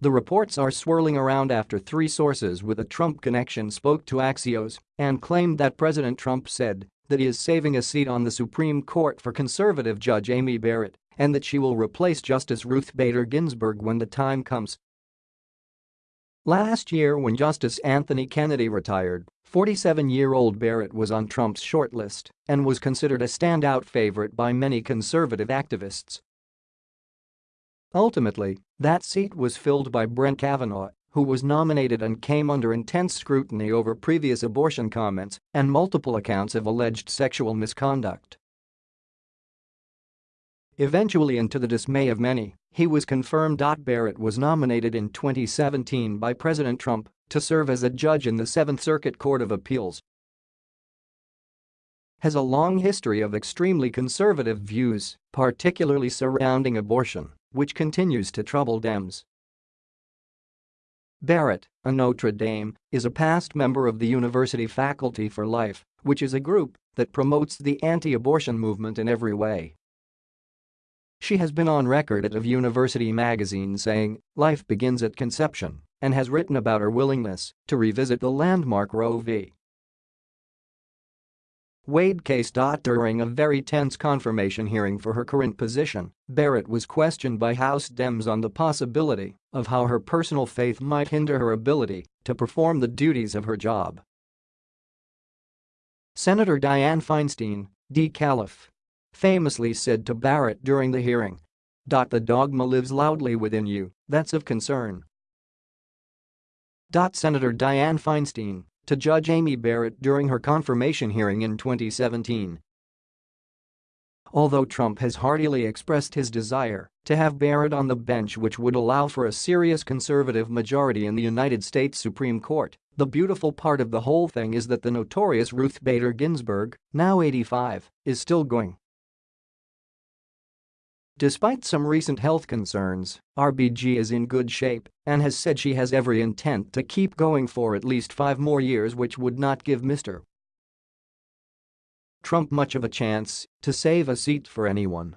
The reports are swirling around after three sources with a Trump connection spoke to Axios and claimed that President Trump said that he is saving a seat on the Supreme Court for conservative Judge Amy Barrett and that she will replace Justice Ruth Bader Ginsburg when the time comes. Last year when Justice Anthony Kennedy retired, 47-year-old Barrett was on Trump's shortlist and was considered a standout favorite by many conservative activists. Ultimately, that seat was filled by Brett Kavanaugh, who was nominated and came under intense scrutiny over previous abortion comments and multiple accounts of alleged sexual misconduct. Eventually and to the dismay of many, he was confirmed. Barrett was nominated in 2017 by President Trump to serve as a judge in the Seventh Circuit Court of Appeals. Has a long history of extremely conservative views, particularly surrounding abortion, which continues to trouble Dems. Barrett, a Notre Dame, is a past member of the University Faculty for Life, which is a group that promotes the anti-abortion movement in every way. She has been on record at of University magazine saying, life begins at conception, and has written about her willingness to revisit the landmark Roe v. Wade case. During a very tense confirmation hearing for her current position, Barrett was questioned by House Dems on the possibility of how her personal faith might hinder her ability to perform the duties of her job. Senator Dianne Feinstein, D. Calif, famously said to Barrett during the hearing. The dogma lives loudly within you, that's of concern. Senator Dianne Feinstein to Judge Amy Barrett during her confirmation hearing in 2017. Although Trump has heartily expressed his desire to have Barrett on the bench which would allow for a serious conservative majority in the United States Supreme Court, the beautiful part of the whole thing is that the notorious Ruth Bader Ginsburg, now 85, is still going. Despite some recent health concerns, RBG is in good shape and has said she has every intent to keep going for at least five more years which would not give Mr. Trump much of a chance to save a seat for anyone.